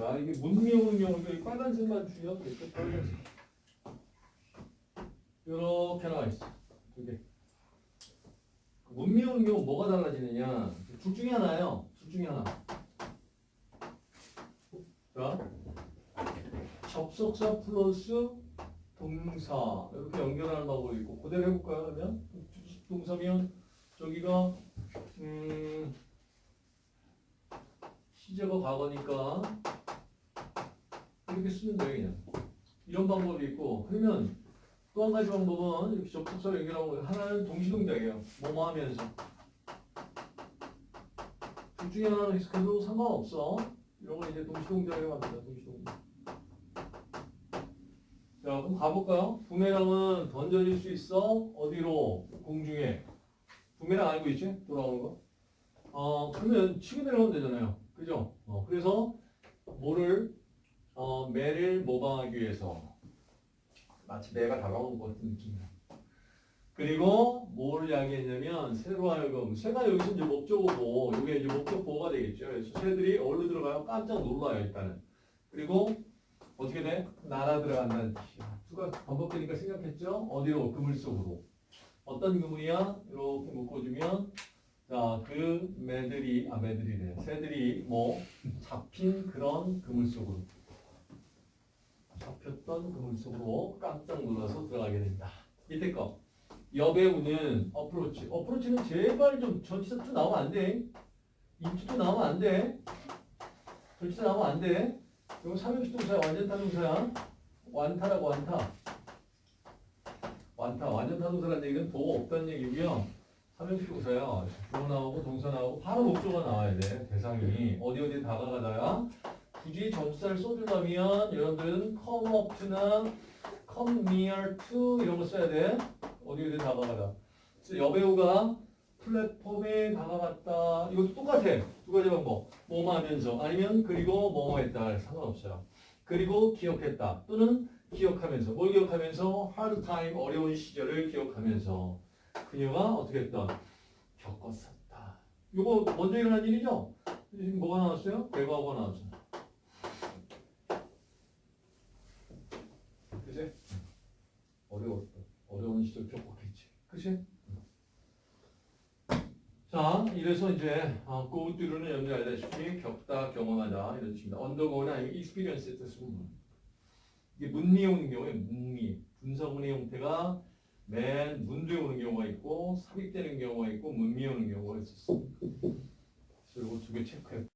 자, 이게 문미 오는 경우도 이 빨간색만 주의하면 되겠죠. 빨간색. 이렇게 나와 있어. 두 개. 문미 오는 경우 뭐가 달라지느냐? 둘 중에 하나예요. 둘 중에 하나. 자, 접속사 플러스 동사 이렇게 연결하는 방법이 있고 그대로 해볼까요? 그러면 동사면 저기가 음, 시제가 과거니까 이렇게 쓰면 돼요 그냥 이런 방법이 있고 그러면 또 한 가지 방법은 이렇게 접속사를 연결하고 하나는 동시동작이에요 뭐뭐 하면서 둘 중에 하나는 해석해도 상관없어 이런 거 이제 동시동작이라고 합니다 동시동작 자 그럼 가볼까요? 부메랑은 던져질 수 있어 어디로? 공중에 부메랑 알고 있지? 돌아오는 거 어, 그러면 치고 내려가면 되잖아요. 그죠? 어, 그래서 뭐를, 어, 매를 모방하기 위해서 마치 매가 다가오는 것 같은 느낌이야. 그리고 뭘 이야기했냐면 새로 하여금 새가 여기서 이제 목적어고 이게 이제 목적 보호가 되겠죠. 그래서 새들이 어디로 들어가요? 깜짝 놀라요 일단은. 그리고 어떻게 돼? 날아 들어간다는 뜻이야. 수가 반복되니까 생각했죠? 어디로? 그물 속으로. 어떤 그물이야? 이렇게 묶어주면 자, 그 매들이, 아, 매들이래. 새들이 뭐, 잡힌 그런 그물 속으로. 잡혔던 그물 속으로 깜짝 놀라서 들어가게 된다. 밑에 거. 여배우는 approach. approach는 제발 좀 전치사 to 나오면 안 돼. into도 나오면 안 돼. 전치사 나오면 안 돼. 이거 삼형식 동사야. 완전 타동사야. 완타라고 완타. 완타. 완전 타동사라는 얘기는 도가 없다는 얘기고요. 삼형식 동사야. 주어 나오고 동사 나오고 바로 목조가 나와야 돼. 대상이 어디 어디 다가가다야. 굳이 전치사를 써주려면 여러분들은 come up to나 come near to 이런 거 써야 돼. 어디 어디 다가가다. 여배우가 플랫폼에 다가갔다. 이것도 똑같아. 두 가지 방법. 뭐뭐 하면서 아니면 그리고 뭐뭐 했다. 상관없어요. 그리고 기억했다. 또는 기억하면서 뭘 기억하면서 hard time 어려운 시절을 기억하면서 그녀가 어떻게 했던 겪었었다. 이거 먼저 일어난 일이죠? 뭐가 나왔어요? 대과가 나왔죠. 그지? 어려웠다. 어려운 시절 겪었겠지. 그지? 자, 이래서 이제 어, go through는 여러분들 알다시피 겪다, 경험하다 이런 뜻입니다. 아니면 experience의 뜻은 이게 문미에 오는 경우에 문미, 분사문의 형태가 맨 문두에 오는 경우가 있고 삽입되는 경우가 있고 문미에 오는 경우가 있었어. 그래서 이거 두 개 체크해.